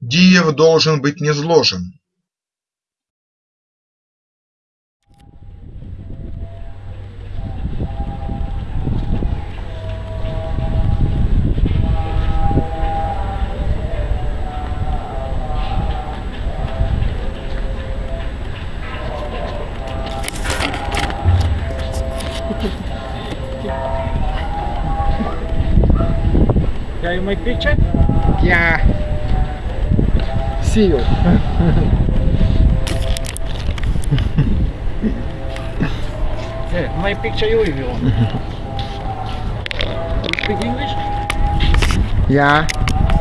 Диев должен быть низложен. Can you make picture? See you. hey, my picture you if you want. you speak English? Yeah.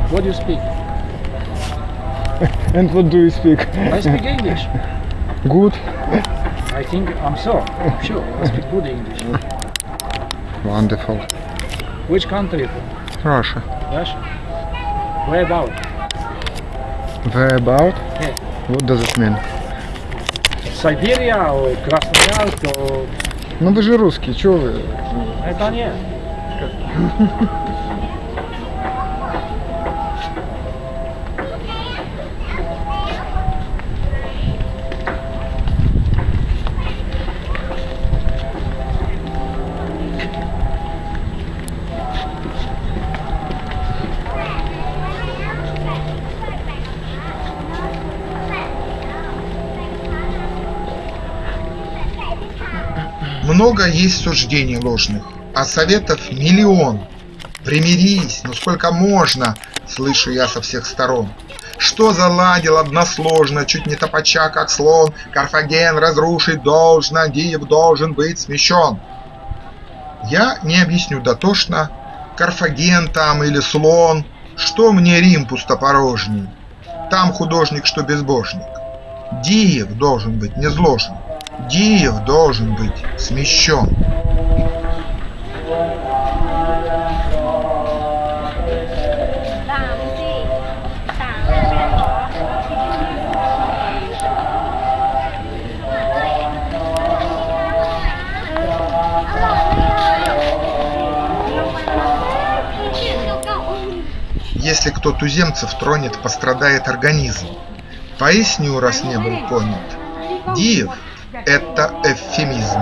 What do you speak? and what do you speak? I speak English. Good. I think I'm so. I'm sure I speak good English. Wonderful. Which country? Russia. Russia. Where about? Where about? Yeah. What does it mean? Siberia or Krasnoyarsk or... Ну вы же русский, чё вы? Это нет. Много есть суждений ложных, а советов миллион. Примирись, ну сколько можно, слышу я со всех сторон. Что заладил односложно, чуть не топача, как слон, Карфаген разрушить должно, Диев должен быть смещен. Я не объясню дотошно, Карфаген там или слон, Что мне Рим пустопорожний, Там художник, что безбожник. Диев должен быть низложен, Диев должен быть смещен. Если кто туземцев тронет, пострадает организм. Поясню, раз не был понят. Диев – это эвфемизм.